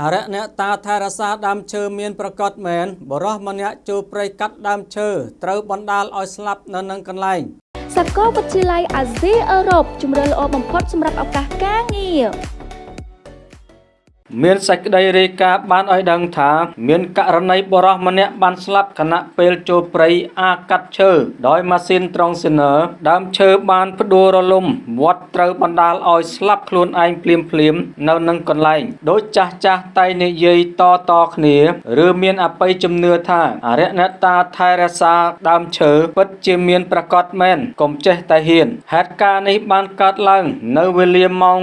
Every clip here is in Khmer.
អរិយអ្នកតាថែរក្សាដើមឈើមានប្រកបមែនបរោះម្នាក់ចូលព្រៃកាត់ដើមឈើត្រូវបណ្ដាលឲ្យស្លាប់នៅនឹងកន្លែងសាកលវិទ្យាល័យអាស៊ីអឺរ៉ុបជំរឿនល្អបំផុតសម្រាប់ឱកាសការងារ មានសេចក្តីរាយការណ៍បានឲ្យដឹងថា មានករណីបរិះម្នាក់បានស្លាប់ខណៈពេលចូលព្រៃអាកាត់ឈើដោយម៉ាស៊ីនត្រង់ស៊ីន័រដើមឈើបានផ្ដួលរលំវត្តត្រូវបណ្ដាលឲ្យស្លាប់ខ្លួនឯងភ្លាមភ្លាមនៅនឹងកន្លែងដោយចាស់ចាស់តែនិយាយតតគ្នាឬមានអបិយជំនឿថាអរិយអ្នកតាថែរក្សាដើមឈើពិតជាមានប្រកបមែនកុំចេះតែហ៊ានហេតុការណ៍នេះបានកើតឡើង នៅវេលាម៉ោង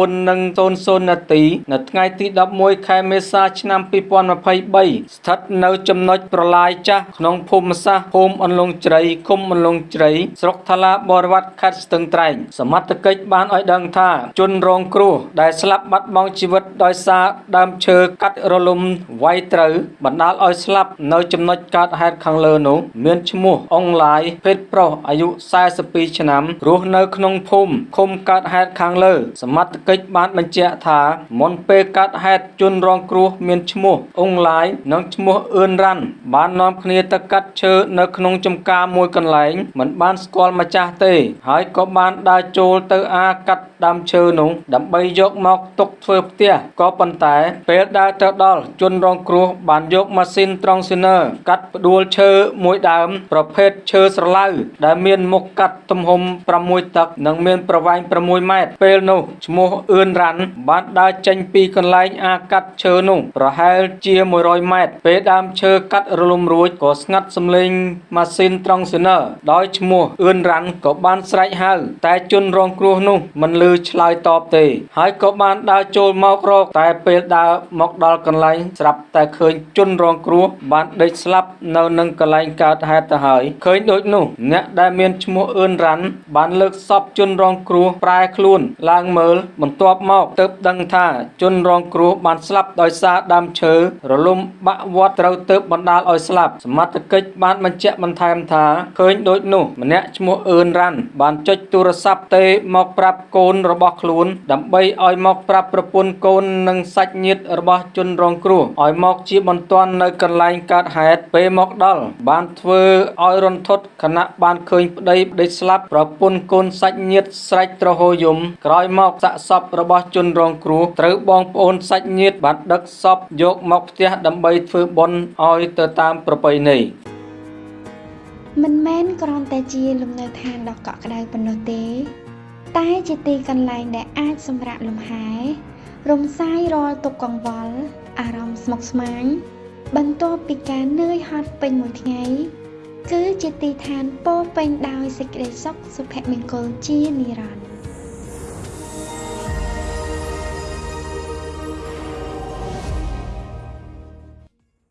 9:00នាទីនៅថ្ងៃទី11ខែមេសាឆ្នាំ2023ស្ថិតនៅចំណុចប្រឡាយចាស់ក្នុងភូមិសាស្ត្រភូមិអន្លង់ជ្រៃឃុំអន្លង់ជ្រៃស្រុកថ្លាបរវត្តខេត្តស្ទឹងត្រែងសមត្ថកិច្ចបានឲ្យដឹងថាជនរងគ្រោះដែលស្លាប់បាត់បង់ជីវិតដោយសារដើមឈើកាត់រលំវាយត្រូវបណ្ដាលឲ្យស្លាប់នៅចំណុចកើតហេតុខាងលើនោះមានឈ្មោះអងឡាយភេទប្រុសអាយុ42ឆ្នាំរស់នៅក្នុងភូមិឃុំកើតហេតុខាងលើសមត្ថកិច្ចបានបញ្ជាក់ថាមុនពេលកើតហេតុជនរងគ្រោះមានឈ្មោះអ៊ុងឡាយនិងឈ្មោះអឿនរ៉ាន់បាននាំគ្នាទៅកាត់ឈើនៅក្នុងចំការមួយកន្លែងមិនបានស្គាល់ម្ចាស់ទេ ហើយក៏បានដើរចូលទៅអាកាត់ដើមឈើនោះដើម្បីយកមកទុកធ្វើផ្ទះក៏ប៉ុន្តែពេលដើរទៅដល់ជនរងគ្រោះបានយកម៉ាស៊ីនត្រង់ស៊ីន័រកាត់ផ្ដួលឈើមួយដើម ប្រភេទឈើស្រឡៅដែលមានមុខកាត់ទំហំ6តឹកនិងមានប្រវែង6ម៉ែត្រពេលនោះឈ្មោះអឿនរ៉ាន់បានដើរចេញពីកន្លែងអាកាត់ឈើនោះប្រហែលជា100ម៉ែត្រពេលដើមឈើកាត់រលំរួចក៏ស្ងាត់សំឡេងម៉ាស៊ីនត្រង់ស៊ីន័រដោយឈ្មោះអឿនរ៉ាន់ក៏បានស្រែកហៅតែជនរងគ្រោះនោះមិនឮឆ្លើយតបទេ ហើយក៏បានដើរចូលមករកតែពេលដើរមកដល់កន្លែងស្រាប់តែឃើញជនរងគ្រោះបានដេកស្លាប់នៅនឹងកន្លែងកើតហេតុទៅហើយឃើញដូចនោះអ្នកដែលមានឈ្មោះអឿនរ៉ាន់បានលើកសពជនរងគ្រោះប្រែខ្លួនឡើងមើលបន្ទាប់មកទើបដឹងថាជនរងគ្រោះបានស្លាប់ដោយសារដើមឈើរលំបាក់វត្តត្រូវទើបបណ្ដាលឲ្យស្លាប់សមត្ថកិច្ចបានបញ្ជាក់បន្ថែមថាឃើញដូចនោះម្នាក់ឈ្មោះអឿនរ៉ាន់បានចុចទូរស័ព្ទទេមកប្រាប់កូនរបស់ខ្លួន ដើម្បីឲ្យមកប្រាប់ប្រពន្ធកូននិងសាច់ញាតិរបស់ជនរងគ្រោះឲ្យមកជាបន្ទាន់នៅកន្លែងកើតហេតុពេលមកដល់បានធ្វើឲ្យរន្ធត់ខណៈបានឃើញប្តីដេកស្លាប់ប្រពន្ធកូនសាច់ញាតិស្រែកទ្រហោយំក្រោយមកសាកសពរបស់ជនរងគ្រោះត្រូវបងប្អូនសាច់ញាតិបានដឹកសពយកមកផ្ទះដើម្បីធ្វើបុណ្យឲ្យទៅតាមប្រពៃណីមិនមែនគ្រាន់តែជាលំនៅឋានដ៏កក់ក្ដៅប៉ុណ្ណោះទេ តែជាទីកន្លែងដែលអាចសម្រាកលំហែរំសាយរាល់ទុក្ខកង្វល់អារម្មណ៍ស្មុគស្មាញបន្ទាប់ពីការនឿយហត់ពេញមួយថ្ងៃគឺជាទីឋានពោពេញដោយសេចក្តីសុខសុភមង្គលជានិរន្តរ៍